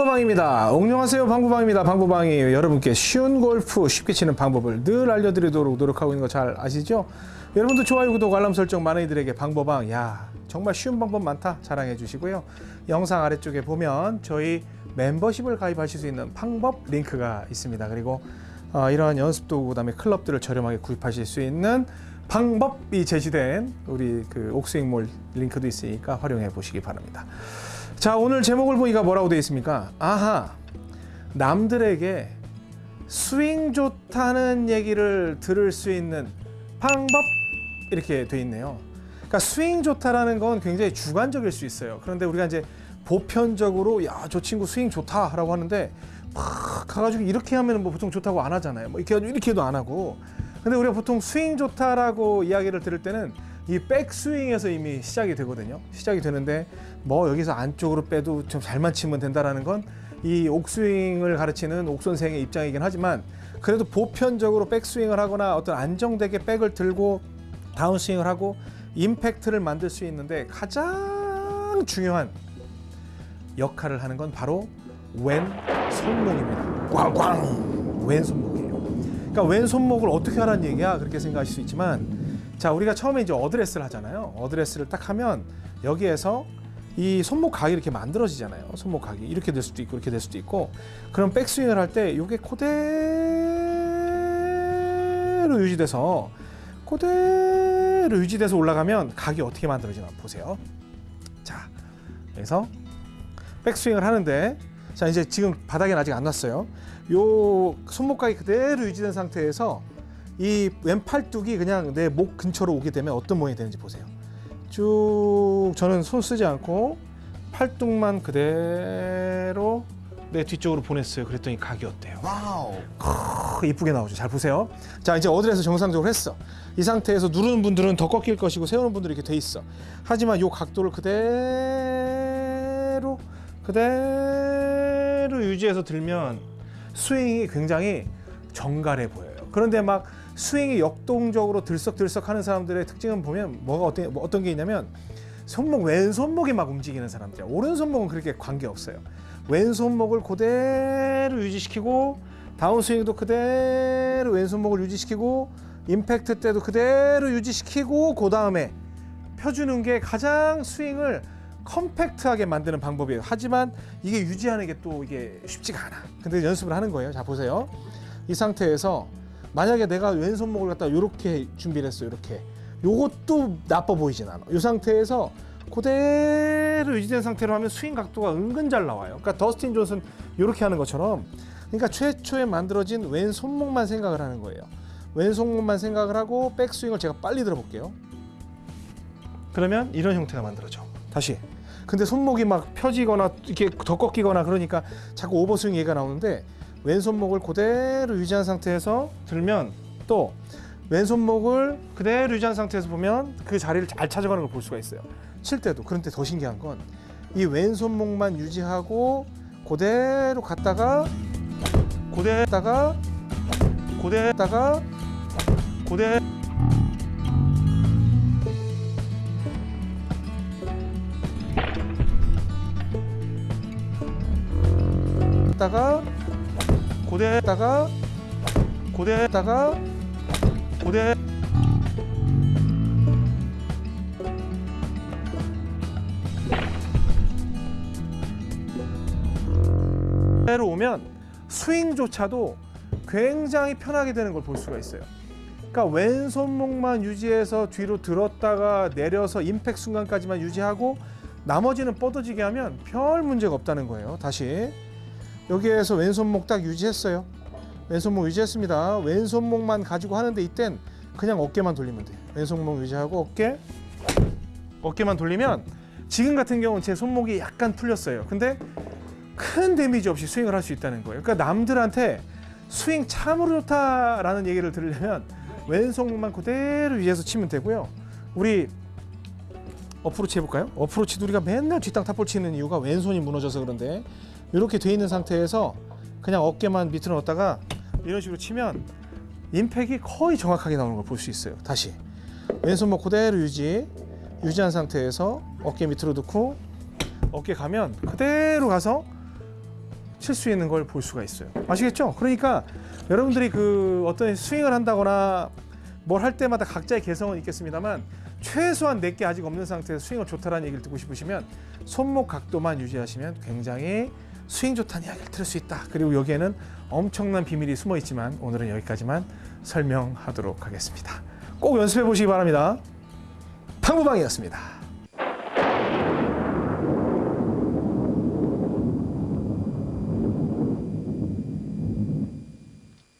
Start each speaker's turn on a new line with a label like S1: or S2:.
S1: 방구방입니다. 안녕하세요. 방구방입니다. 방구방이 여러분께 쉬운 골프 쉽게 치는 방법을 늘 알려드리도록 노력하고 있는 거 잘 아시죠? 여러분도 좋아요, 구독, 알람 설정 많은 이들에게 방구방 야 정말 쉬운 방법 많다 자랑해 주시고요. 영상 아래쪽에 보면 저희 멤버십을 가입하실 수 있는 방법 링크가 있습니다. 그리고 어, 이러한 연습 도구 그다음에 클럽들을 저렴하게 구입하실 수 있는 방법이 제시된 우리 그 옥스윙몰 링크도 있으니까 활용해 보시기 바랍니다. 자 오늘 제목을 보니까 뭐라고 되어 있습니까? 아하 남들에게 스윙 좋다는 얘기를 들을 수 있는 방법 이렇게 돼 있네요. 그러니까 스윙 좋다라는 건 굉장히 주관적일 수 있어요. 그런데 우리가 이제 보편적으로 야 저 친구 스윙 좋다라고 하는데 막 가가지고 이렇게 하면 뭐 보통 좋다고 안 하잖아요. 뭐 이렇게 해가지고 이렇게 해도 안 하고. 근데 우리가 보통 스윙 좋다라고 이야기를 들을 때는 이 백스윙에서 이미 시작이 되거든요. 시작이 되는데 뭐 여기서 안쪽으로 빼도 좀 잘만 치면 된다라는 건 이 옥스윙을 가르치는 옥 선생의 입장이긴 하지만 그래도 보편적으로 백스윙을 하거나 어떤 안정되게 백을 들고 다운스윙을 하고 임팩트를 만들 수 있는데 가장 중요한 역할을 하는 건 바로 왼 손목입니다. 꽝꽝 왼 손목이에요. 그러니까 왼 손목을 어떻게 하라는 얘기야 그렇게 생각하실 수 있지만 자 우리가 처음에 이제 어드레스를 하잖아요. 어드레스를 딱 하면 여기에서 이 손목 각이 이렇게 만들어지잖아요. 손목 각이 이렇게 될 수도 있고 이렇게 될 수도 있고 그럼 백스윙을 할 때 이게 그대로 유지돼서 그대로 유지돼서 올라가면 각이 어떻게 만들어지나 보세요. 자 그래서 백스윙을 하는데 자 이제 지금 바닥에 아직 안 놨어요. 요 손목각이 그대로 유지된 상태에서 이 왼팔뚝이 그냥 내 목 근처로 오게 되면 어떤 모양이 되는지 보세요. 쭉 저는 손 쓰지 않고 팔뚝만 그대로 내 뒤쪽으로 보냈어요. 그랬더니 각이 어때요?
S2: wow.
S1: 크, 이쁘게 나오죠. 잘 보세요. 자 이제 어드레스 정상적으로 했어. 이 상태에서 누르는 분들은 더 꺾일 것이고 세우는 분들은 이렇게 돼 있어. 하지만 이 각도를 그대로 그대로 유지해서 들면 스윙이 굉장히 정갈해 보여요. 그런데 막 스윙이 역동적으로 들썩들썩 하는 사람들의 특징은 보면 뭐가 어떤, 뭐 어떤 게 있냐면 손목 왼손목이 막 움직이는 사람들 오른손목은 그렇게 관계없어요 왼손목을 그대로 유지시키고 다운스윙도 그대로 왼손목을 유지시키고 임팩트 때도 그대로 유지시키고 그 다음에 펴주는 게 가장 스윙을 컴팩트하게 만드는 방법이에요. 하지만 이게 유지하는 게 또 이게 쉽지가 않아. 근데 연습을 하는 거예요. 자 보세요. 이 상태에서 만약에 내가 왼손목을 갖다 이렇게 준비를 했어요 이렇게. 요것도 나빠 보이진 않아. 이 상태에서 그대로 유지된 상태로 하면 스윙 각도가 은근 잘 나와요. 그러니까 더스틴 존슨 이렇게 하는 것처럼. 그러니까 최초에 만들어진 왼손목만 생각을 하는 거예요. 왼손목만 생각을 하고 백스윙을 제가 빨리 들어볼게요. 그러면 이런 형태가 만들어져. 다시 근데 손목이 막 펴지거나 이렇게 더 꺾이거나 그러니까 자꾸 오버스윙 얘기가 나오는데 왼손목을 그대로 유지한 상태에서 들면 또 왼손목을 그대로 유지한 상태에서 보면 그 자리를 잘 찾아가는 걸 볼 수가 있어요. 칠 때도 그런데 더 신기한 건 이 왼손목만 유지하고 그대로 갔다가 고대다가 고대다가 고대 다가 고대다가 고대다가 고대 대로 오면 스윙조차도 굉장히 편하게 되는 걸 볼 수가 있어요. 그러니까 왼손목만 유지해서 뒤로 들었다가 내려서 임팩 순간까지만 유지하고 나머지는 뻗어지게 하면 별 문제가 없다는 거예요. 다시 여기에서 왼손목 딱 유지했어요. 왼손목 유지했습니다. 왼손목만 가지고 하는데 이땐 그냥 어깨만 돌리면 돼요. 왼손목 유지하고 어깨 어깨만 돌리면 지금 같은 경우는 제 손목이 약간 풀렸어요. 근데 큰 데미지 없이 스윙을 할 수 있다는 거예요. 그러니까 남들한테 스윙 참으로 좋다라는 얘기를 들으려면 왼손목만 그대로 유지해서 치면 되고요. 우리 어프로치 해볼까요? 어프로치도 우리가 맨날 뒷땅 탑볼 치는 이유가 왼손이 무너져서 그런데 이렇게 돼 있는 상태에서 그냥 어깨만 밑으로 넣었다가 이런 식으로 치면 임팩이 거의 정확하게 나오는 걸 볼 수 있어요. 다시 왼손목 그대로 유지 유지한 상태에서 어깨 밑으로 넣고 어깨 가면 그대로 가서 칠 수 있는 걸 볼 수가 있어요. 아시겠죠? 그러니까 여러분들이 그 어떤 스윙을 한다거나 뭘 할 때마다 각자의 개성은 있겠습니다만 최소한 내게 아직 없는 상태에서 스윙을 좋다라는 얘기를 듣고 싶으시면 손목 각도만 유지하시면 굉장히 스윙 좋다는 이야기를 들을 수 있다. 그리고 여기에는 엄청난 비밀이 숨어 있지만 오늘은 여기까지만 설명하도록 하겠습니다. 꼭 연습해 보시기 바랍니다. 팡구방이었습니다.